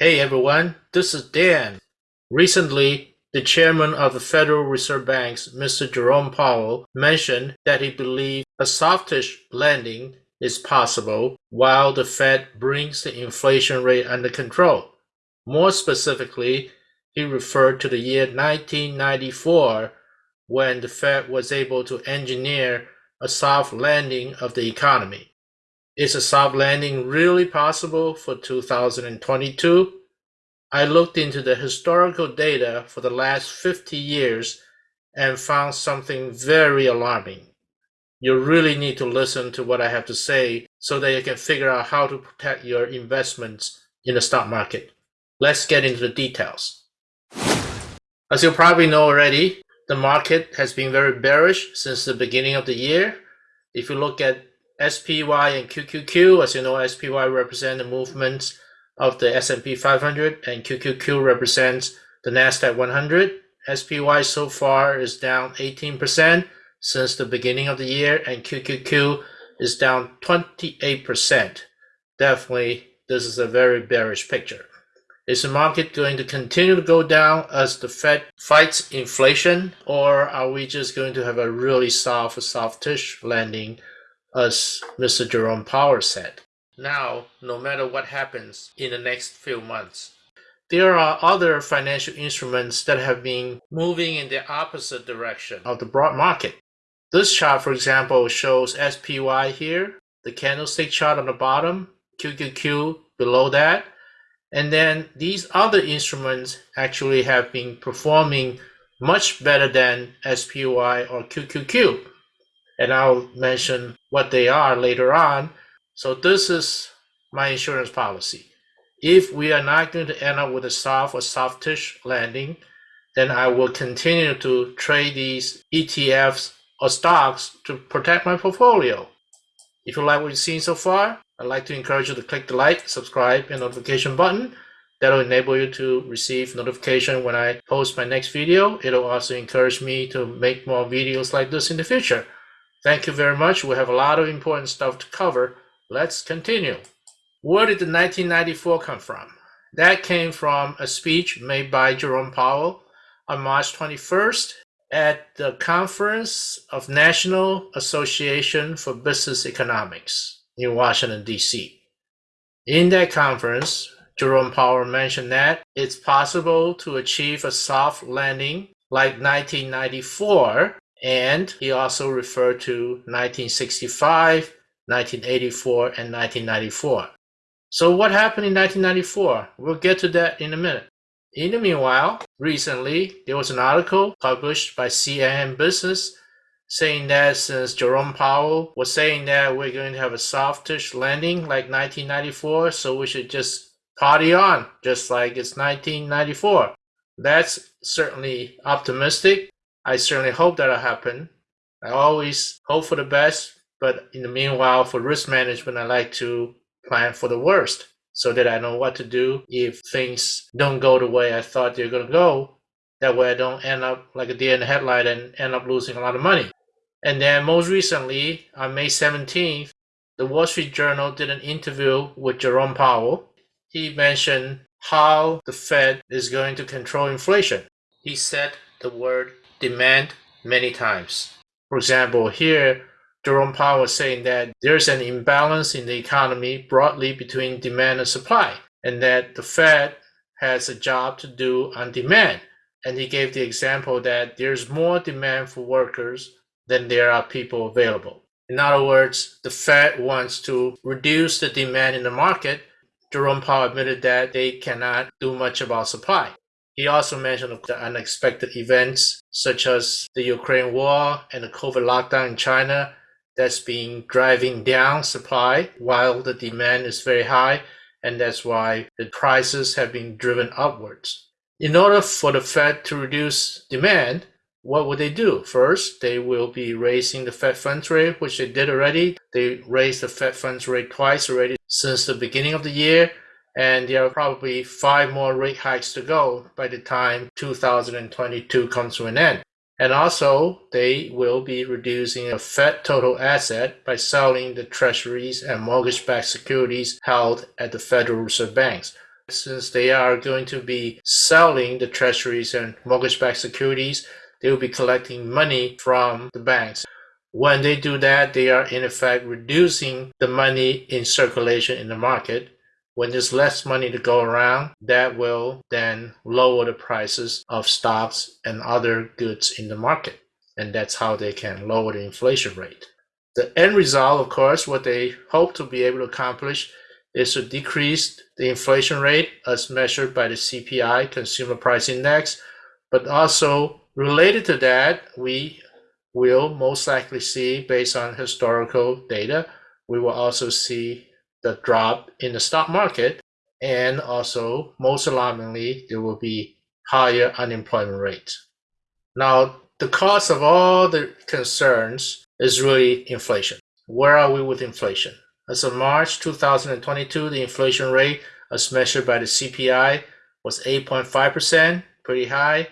Hey everyone, this is Dan. Recently, the chairman of the Federal Reserve Banks, Mr. Jerome Powell, mentioned that he believed a softish landing is possible while the Fed brings the inflation rate under control. More specifically, he referred to the year 1994 when the Fed was able to engineer a soft landing of the economy. Is a soft landing really possible for 2022? I looked into the historical data for the last 50 years and found something very alarming. You really need to listen to what I have to say so that you can figure out how to protect your investments in the stock market. Let's get into the details. As you probably know already, the market has been very bearish since the beginning of the year. If you look at SPY and QQQ. As you know, SPY represents the movements of the S&P 500 and QQQ represents the NASDAQ 100. SPY so far is down 18% since the beginning of the year and QQQ is down 28%. Definitely, this is a very bearish picture. Is the market going to continue to go down as the Fed fights inflation, or are we just going to have a really soft, softish landing as Mr. Jerome Powell said. Now, no matter what happens in the next few months, there are other financial instruments that have been moving in the opposite direction of the broad market. This chart, for example, shows SPY here, the candlestick chart on the bottom, QQQ below that, and then these other instruments actually have been performing much better than SPY or QQQ and I'll mention what they are later on. So this is my insurance policy. If we are not going to end up with a soft or softish landing, then I will continue to trade these ETFs or stocks to protect my portfolio. If you like what you've seen so far, I'd like to encourage you to click the like, subscribe, and notification button. That'll enable you to receive notification when I post my next video. It'll also encourage me to make more videos like this in the future. Thank you very much. We have a lot of important stuff to cover. Let's continue. Where did the 1994 come from? That came from a speech made by Jerome Powell on March 21st at the Conference of National Association for Business Economics in Washington, D.C. In that conference, Jerome Powell mentioned that it's possible to achieve a soft landing like 1994 and he also referred to 1965, 1984, and 1994. So what happened in 1994? We'll get to that in a minute. In the meanwhile, recently, there was an article published by CNN Business saying that since Jerome Powell was saying that we're going to have a softish landing like 1994, so we should just party on, just like it's 1994. That's certainly optimistic, I certainly hope that'll happen. I always hope for the best, but in the meanwhile, for risk management, I like to plan for the worst so that I know what to do if things don't go the way I thought they're going to go. That way I don't end up like a deer in the headlight and end up losing a lot of money. And then most recently, on May 17th, the Wall Street Journal did an interview with Jerome Powell. He mentioned how the Fed is going to control inflation. He said the word demand many times. For example, here, Jerome Powell was saying that there's an imbalance in the economy broadly between demand and supply, and that the Fed has a job to do on demand. And he gave the example that there's more demand for workers than there are people available. In other words, the Fed wants to reduce the demand in the market. Jerome Powell admitted that they cannot do much about supply. He also mentioned the unexpected events such as the Ukraine war and the COVID lockdown in China that's been driving down supply while the demand is very high and that's why the prices have been driven upwards. In order for the Fed to reduce demand, what would they do? First, they will be raising the Fed funds rate, which they did already. They raised the Fed funds rate twice already since the beginning of the year and there are probably five more rate hikes to go by the time 2022 comes to an end. And also, they will be reducing a Fed total asset by selling the treasuries and mortgage-backed securities held at the Federal Reserve Banks. since they are going to be selling the treasuries and mortgage backed securities, they will be collecting money from the banks. When they do that, they are in effect reducing the money in circulation in the market. When there's less money to go around, that will then lower the prices of stocks and other goods in the market. And that's how they can lower the inflation rate. The end result, of course, what they hope to be able to accomplish is to decrease the inflation rate as measured by the CPI, Consumer Price Index. But also related to that, we will most likely see, based on historical data, we will also see the drop in the stock market. And also, most alarmingly, there will be higher unemployment rate. Now, the cause of all the concerns is really inflation. Where are we with inflation? As of March 2022, the inflation rate as measured by the CPI was 8.5%, pretty high.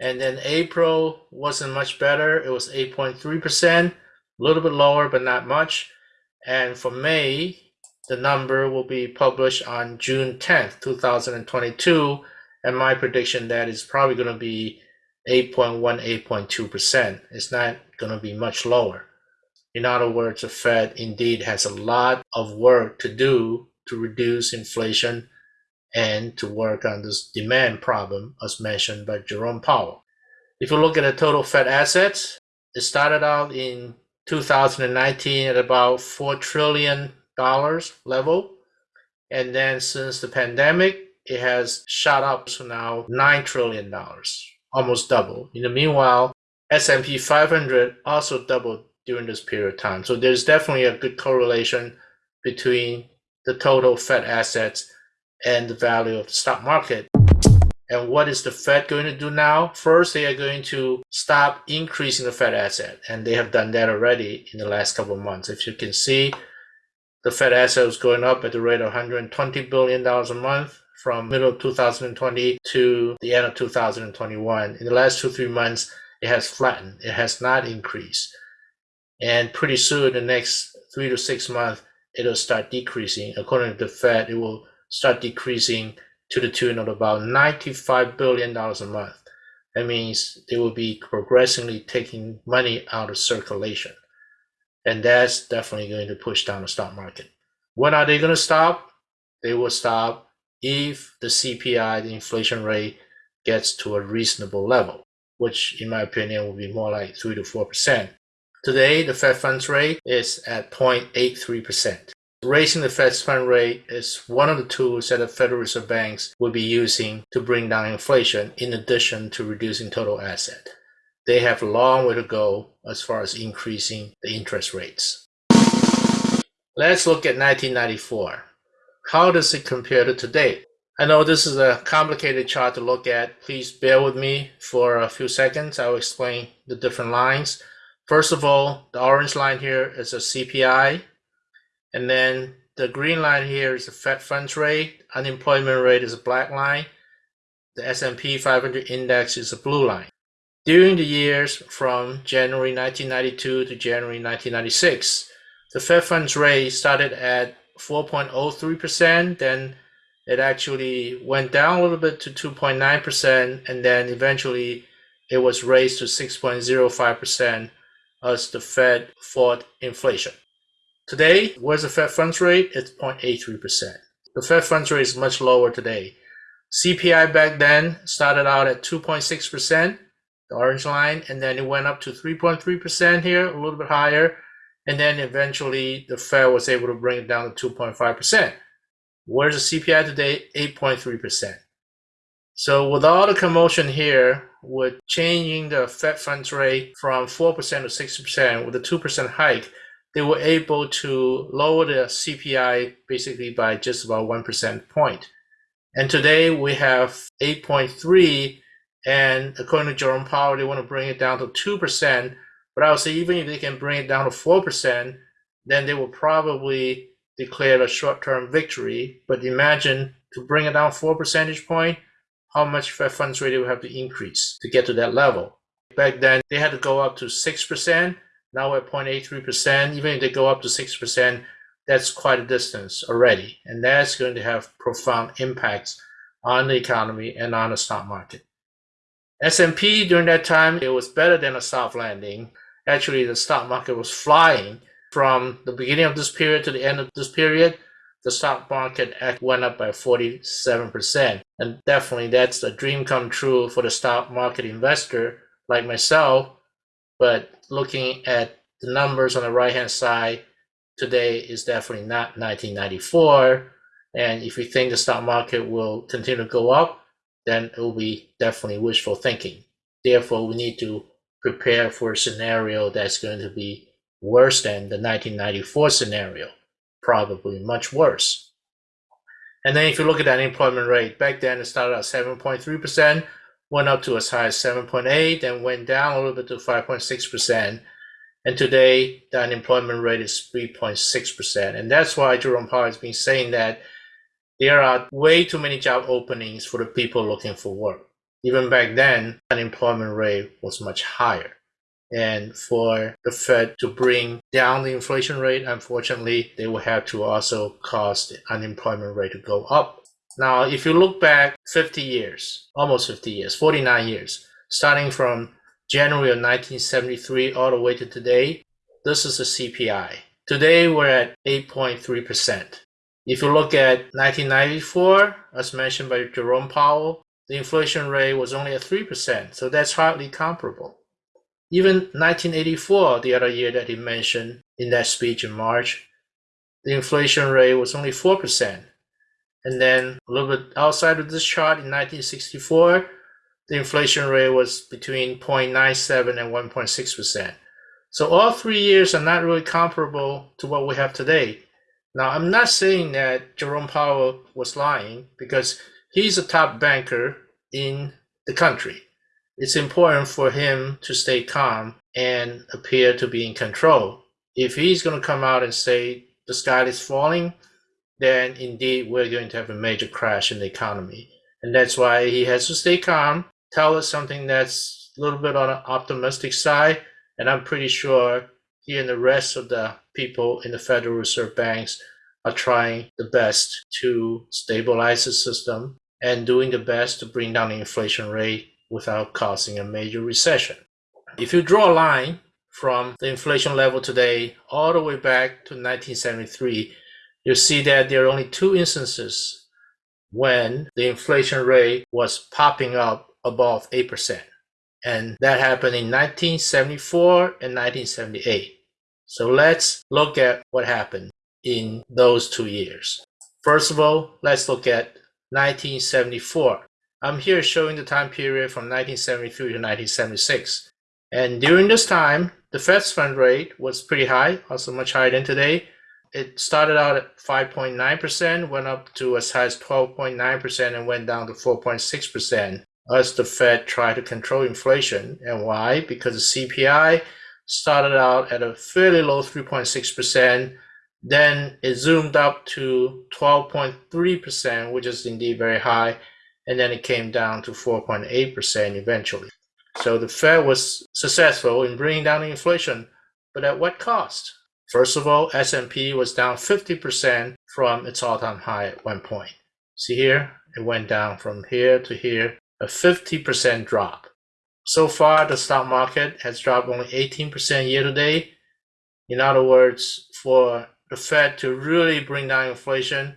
And then April wasn't much better. It was 8.3%, a little bit lower, but not much. And for May, the number will be published on June 10th, 2022. And my prediction that is probably going to be 8.1, 8.2%. It's not going to be much lower. In other words, the Fed indeed has a lot of work to do to reduce inflation and to work on this demand problem as mentioned by Jerome Powell. If you look at the total Fed assets, it started out in 2019 at about $4 trillion level. And then since the pandemic, it has shot up to now $9 trillion, almost double. In the meanwhile, S&P 500 also doubled during this period of time. So there's definitely a good correlation between the total Fed assets and the value of the stock market. And what is the Fed going to do now? First, they are going to stop increasing the Fed asset, and they have done that already in the last couple of months. If you can see, the Fed asset was going up at the rate of 120 billion dollars a month from middle of 2020 to the end of 2021. In the last two three months, it has flattened. It has not increased. And pretty soon, the next three to six months, it'll start decreasing. According to the Fed, it will start decreasing to the tune of about $95 billion a month. That means they will be progressively taking money out of circulation. And that's definitely going to push down the stock market. When are they going to stop? They will stop if the CPI, the inflation rate, gets to a reasonable level, which in my opinion will be more like 3 to 4%. Today, the Fed funds rate is at 0.83%. Raising the Fed fund rate is one of the tools that the Federal Reserve banks will be using to bring down inflation in addition to reducing total asset. They have a long way to go as far as increasing the interest rates. Let's look at 1994. How does it compare to today? I know this is a complicated chart to look at. Please bear with me for a few seconds. I'll explain the different lines. First of all, the orange line here is a CPI, and then the green line here is the Fed funds rate. Unemployment rate is a black line. The S&P 500 index is a blue line. During the years from January 1992 to January 1996, the Fed funds rate started at 4.03%, then it actually went down a little bit to 2.9%, and then eventually it was raised to 6.05% as the Fed fought inflation. Today, where's the Fed funds rate? It's 0.83%. The Fed funds rate is much lower today. CPI back then started out at 2.6%, the orange line, and then it went up to 3.3% here, a little bit higher. And then eventually the Fed was able to bring it down to 2.5%. Where's the CPI today? 8.3%. So with all the commotion here, with changing the Fed funds rate from 4% to 6% with a 2% hike, they were able to lower the CPI basically by just about 1% point. And today we have 8.3, and according to Jerome Powell, they want to bring it down to 2%. But I would say even if they can bring it down to 4%, then they will probably declare a short-term victory. But imagine to bring it down 4 percentage point, how much Fed funds rate will have to increase to get to that level. Back then, they had to go up to 6%. Now we're at 0.83%. Even if they go up to 6%, that's quite a distance already, and that's going to have profound impacts on the economy and on the stock market. S&P during that time, it was better than a soft landing. Actually, the stock market was flying from the beginning of this period to the end of this period. The stock market went up by 47%. And definitely that's a dream come true for the stock market investor like myself. But looking at the numbers on the right hand side, today is definitely not 1994. And if you think the stock market will continue to go up, then it will be definitely wishful thinking. Therefore, we need to prepare for a scenario that's going to be worse than the 1994 scenario, probably much worse. And then if you look at the unemployment rate, back then it started at 7.3%, went up to as high as 7.8, then went down a little bit to 5.6%. And today, the unemployment rate is 3.6%. And that's why Jerome Powell has been saying that there are way too many job openings for the people looking for work. Even back then, unemployment rate was much higher. And for the Fed to bring down the inflation rate, unfortunately, they will have to also cause the unemployment rate to go up. Now, if you look back 50 years, almost 50 years, 49 years, starting from January of 1973 all the way to today, this is the CPI. Today, we're at 8.3%. If you look at 1994, as mentioned by Jerome Powell, the inflation rate was only at 3%, so that's hardly comparable. Even 1984, the other year that he mentioned in that speech in March, the inflation rate was only 4%. And then a little bit outside of this chart in 1964, the inflation rate was between 0.97 and 1.6%. So all three years are not really comparable to what we have today. Now, I'm not saying that Jerome Powell was lying because he's a top banker in the country it's important for him to stay calm and appear to be in control. If he's going to come out and say the sky is falling, then indeed we're going to have a major crash in the economy. And that's why he has to stay calm, tell us something that's a little bit on an optimistic side. And I'm pretty sure he and the rest of the people in the Federal Reserve banks are trying the best to stabilize the system and doing the best to bring down the inflation rate without causing a major recession. If you draw a line from the inflation level today all the way back to 1973, you'll see that there are only two instances when the inflation rate was popping up above 8%. And that happened in 1974 and 1978. So let's look at what happened in those two years. First of all, let's look at 1974. I'm here showing the time period from 1973 to 1976. And during this time, the Fed's fund rate was pretty high, also much higher than today. It started out at 5.9%, went up to as high as 12.9%, and went down to 4.6% as the Fed tried to control inflation. And why? Because the CPI started out at a fairly low 3.6%, then it zoomed up to 12.3%, which is indeed very high and then it came down to 4.8% eventually. So the Fed was successful in bringing down the inflation, but at what cost? First of all, S&P was down 50% from its all-time high at one point. See here, it went down from here to here, a 50% drop. So far, the stock market has dropped only 18% year to date. In other words, for the Fed to really bring down inflation,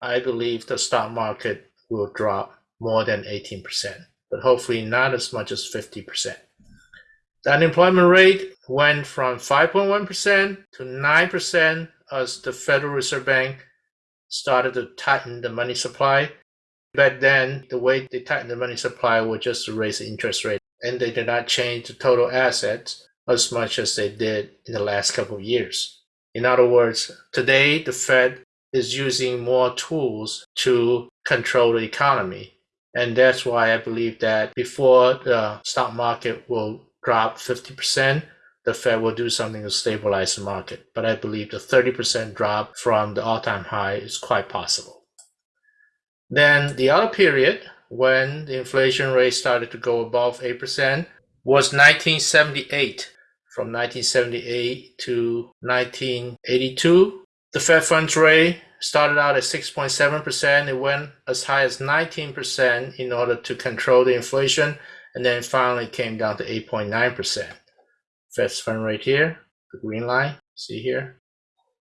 I believe the stock market will drop more than 18%, but hopefully not as much as 50%. The unemployment rate went from 5.1% to 9% as the Federal Reserve Bank started to tighten the money supply. Back then, the way they tightened the money supply was just to raise the interest rate, and they did not change the total assets as much as they did in the last couple of years. In other words, today the Fed is using more tools to control the economy and that's why I believe that before the stock market will drop 50%, the Fed will do something to stabilize the market. But I believe the 30% drop from the all time high is quite possible. Then the other period when the inflation rate started to go above 8% was 1978. From 1978 to 1982, The Fed funds rate started out at 6.7%. It went as high as 19% in order to control the inflation, and then finally came down to 8.9%. Fed fund rate here, the green line, see here.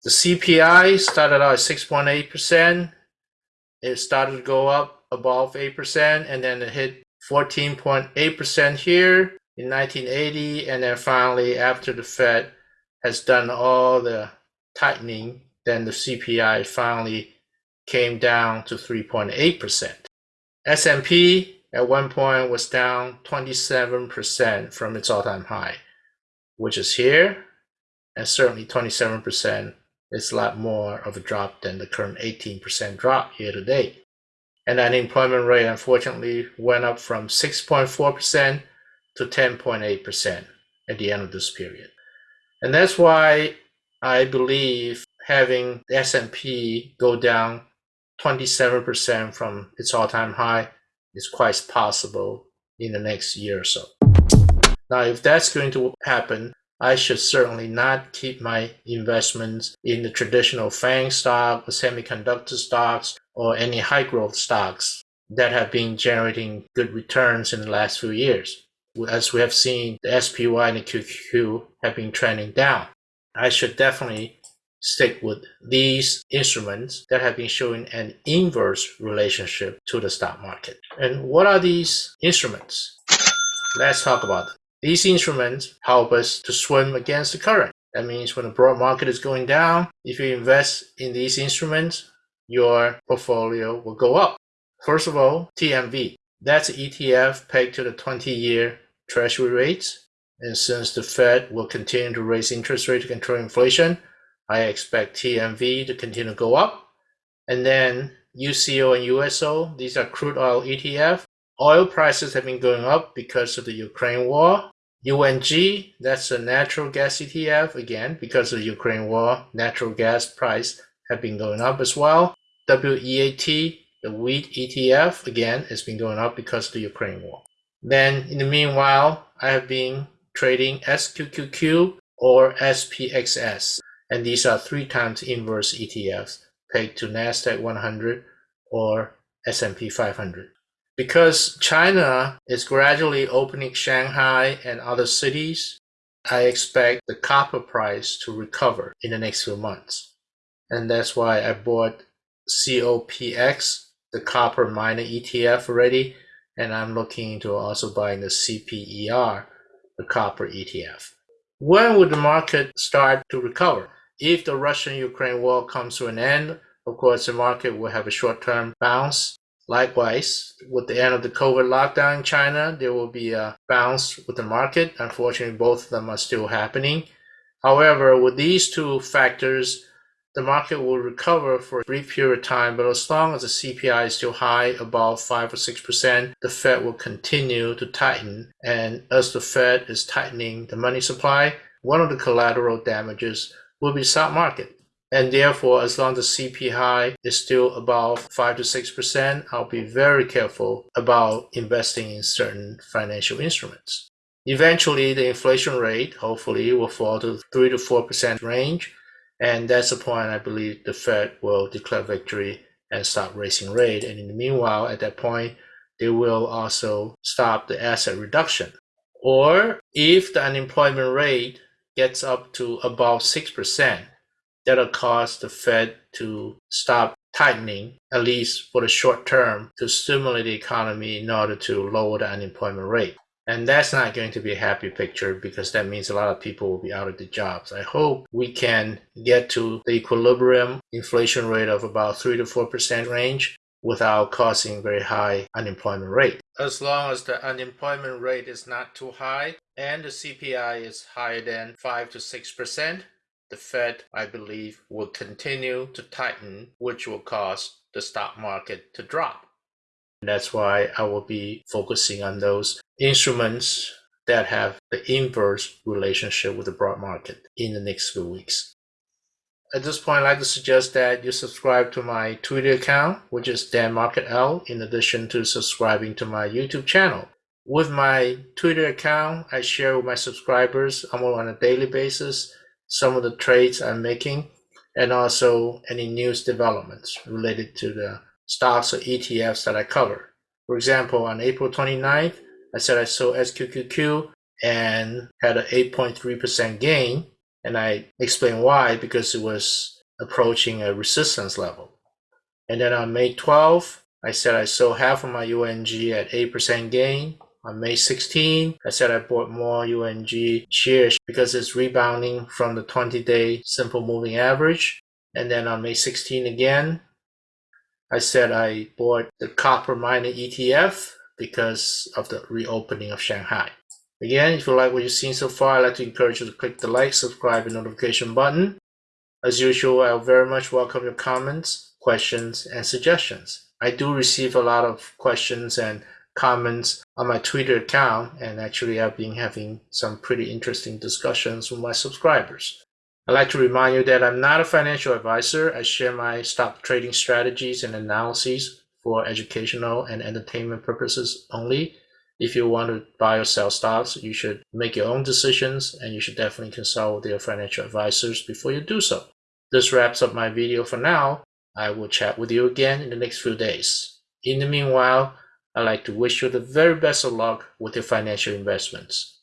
The CPI started out at 6.8%. It started to go up above 8%, and then it hit 14.8% here in 1980, and then finally, after the Fed has done all the tightening, then the CPI finally came down to 3.8%. S&P at one point was down 27% from its all-time high, which is here, and certainly 27% is a lot more of a drop than the current 18% drop year to date. And unemployment rate unfortunately went up from 6.4% to 10.8% at the end of this period. And that's why I believe having the S&P go down 27% from its all-time high is quite possible in the next year or so. Now, if that's going to happen, I should certainly not keep my investments in the traditional FANG stock or semiconductor stocks or any high growth stocks that have been generating good returns in the last few years as we have seen, the SPY and the QQQ have been trending down. I should definitely stick with these instruments that have been showing an inverse relationship to the stock market. And what are these instruments? Let's talk about them. These instruments help us to swim against the current. That means when the broad market is going down, if you invest in these instruments, your portfolio will go up. First of all, TMV. That's ETF pegged to the 20 year treasury rates. And since the Fed will continue to raise interest rates to control inflation, I expect TMV to continue to go up. And then UCO and USO, these are crude oil ETF. Oil prices have been going up because of the Ukraine war. UNG, that's a natural gas ETF, again, because of the Ukraine war, natural gas price have been going up as well. WEAT, the wheat ETF, again, has been going up because of the Ukraine war. Then in the meanwhile, I have been trading SQQQ or SPXS. And these are three times inverse ETFs pegged to NASDAQ 100 or S&P 500. Because China is gradually opening Shanghai and other cities, I expect the copper price to recover in the next few months. And that's why I bought COPX, the copper miner ETF already, and I'm looking into also buying the CPER, the copper ETF. When would the market start to recover? If the Russian-Ukraine war comes to an end, of course, the market will have a short-term bounce. Likewise, with the end of the COVID lockdown in China, there will be a bounce with the market. Unfortunately, both of them are still happening. However, with these two factors, the market will recover for a brief period of time, but as long as the CPI is still high, above 5 or 6%, the Fed will continue to tighten. And as the Fed is tightening the money supply, one of the collateral damages will be stock market. And therefore, as long as the CPI is still above 5 to 6%, I'll be very careful about investing in certain financial instruments. Eventually, the inflation rate hopefully will fall to 3 to 4% range and that's the point I believe the Fed will declare victory and stop raising rate. And in the meanwhile, at that point, they will also stop the asset reduction. Or if the unemployment rate gets up to about 6%, that'll cause the Fed to stop tightening, at least for the short term, to stimulate the economy in order to lower the unemployment rate. And that's not going to be a happy picture because that means a lot of people will be out of the jobs. I hope we can get to the equilibrium inflation rate of about 3 to 4% range without causing very high unemployment rate. As long as the unemployment rate is not too high and the CPI is higher than 5 to 6%, the Fed, I believe, will continue to tighten, which will cause the stock market to drop. That's why I will be focusing on those instruments that have the inverse relationship with the broad market in the next few weeks. At this point, I'd like to suggest that you subscribe to my Twitter account, which is Dan Market L, in addition to subscribing to my YouTube channel. With my Twitter account, I share with my subscribers almost on a daily basis some of the trades I'm making and also any news developments related to the stocks or ETFs that I cover. For example, on April 29th, I said I sold SQQQ and had an 8.3% gain. And I explained why because it was approaching a resistance level. And then on May 12th, I said I sold half of my UNG at 8% gain. On May 16, I said I bought more UNG shares because it's rebounding from the 20 day simple moving average. And then on May 16 again, I said I bought the copper mining ETF because of the reopening of Shanghai. Again, if you like what you've seen so far, I'd like to encourage you to click the like, subscribe, and notification button. As usual, I very much welcome your comments, questions, and suggestions. I do receive a lot of questions and comments on my Twitter account, and actually, I've been having some pretty interesting discussions with my subscribers. I'd like to remind you that I'm not a financial advisor. I share my stock trading strategies and analyses for educational and entertainment purposes only. If you want to buy or sell stocks, you should make your own decisions and you should definitely consult with your financial advisors before you do so. This wraps up my video for now. I will chat with you again in the next few days. In the meanwhile, I'd like to wish you the very best of luck with your financial investments.